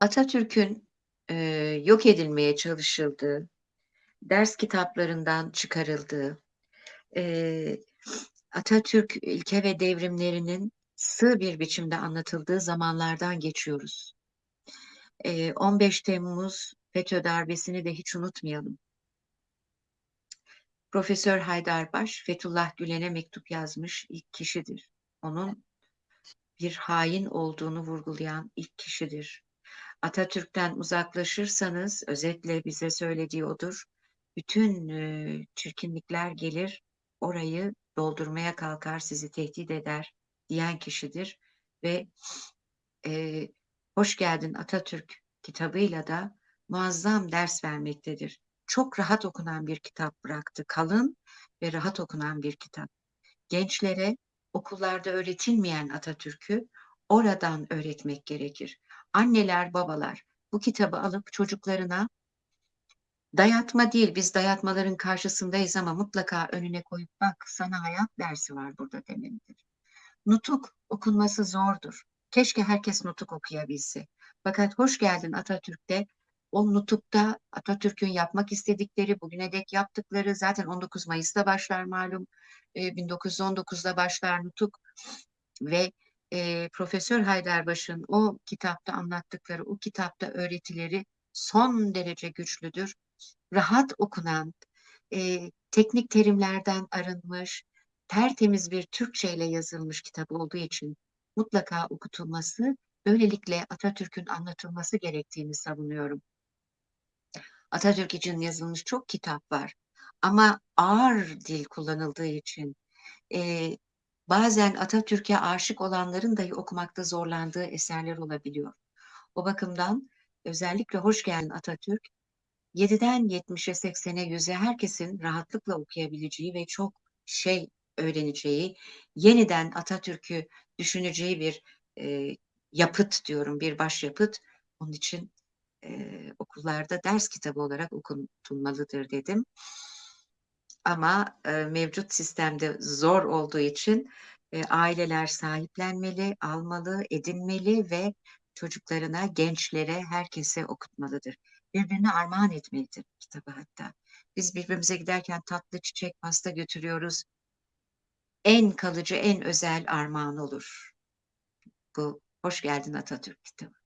Atatürk'ün, eee, yok edilmeye çalışıldığı, ders kitaplarından çıkarıldığı, eee, Atatürk ilke ve devrimlerinin sığ bir biçimde anlatıldığı zamanlardan geçiyoruz. Eee, 15 Temmuz FETÖ darbesini de hiç unutmayalım. Profesör Haydarbaş, Fethullah Gülen'e mektup yazmış ilk kişidir. Onun bir hain olduğunu vurgulayan ilk kişidir. Atatürk'ten uzaklaşırsanız, özetle bize söylediği odur, bütün e, çirkinlikler gelir, orayı doldurmaya kalkar, sizi tehdit eder diyen kişidir. Ve e, Hoş Geldin Atatürk kitabıyla da muazzam ders vermektedir. Çok rahat okunan bir kitap bıraktı. Kalın ve rahat okunan bir kitap. Gençlere okullarda öğretilmeyen Atatürk'ü oradan öğretmek gerekir. Anneler, babalar bu kitabı alıp çocuklarına dayatma değil, biz dayatmaların karşısındayız ama mutlaka önüne koyup bak sana hayat dersi var burada demelidir. Nutuk okunması zordur. Keşke herkes nutuk okuyabilse. Fakat hoş geldin Atatürk'te o nutukta Atatürk'ün yapmak istedikleri, bugüne dek yaptıkları zaten 19 Mayıs'ta başlar malum. E, 1919'da başlar nutuk ve e, Profesör Haydarbaş'ın o kitapta anlattıkları, o kitapta öğretileri son derece güçlüdür. Rahat okunan, e, teknik terimlerden arınmış, tertemiz bir Türkçe ile yazılmış kitap olduğu için mutlaka okutulması, böylelikle Atatürk'ün anlatılması gerektiğini savunuyorum. Atatürk için yazılmış çok kitap var ama ağır dil kullanıldığı için e, bazen Atatürk'e aşık olanların dahi okumakta zorlandığı eserler olabiliyor. O bakımdan özellikle Hoş Geldin Atatürk 7'den 70'e 80'e 100'e herkesin rahatlıkla okuyabileceği ve çok şey öğreneceği, yeniden Atatürk'ü düşüneceği bir e, yapıt diyorum, bir başyapıt. Onun için e, okullarda ders kitabı olarak okutulmalıdır dedim. Ama e, mevcut sistemde zor olduğu için e, aileler sahiplenmeli, almalı, edinmeli ve çocuklarına, gençlere, herkese okutmalıdır. Birbirine armağan etmelidir kitabı hatta. Biz birbirimize giderken tatlı çiçek, pasta götürüyoruz. En kalıcı, en özel armağan olur. Bu Hoş Geldin Atatürk kitabı.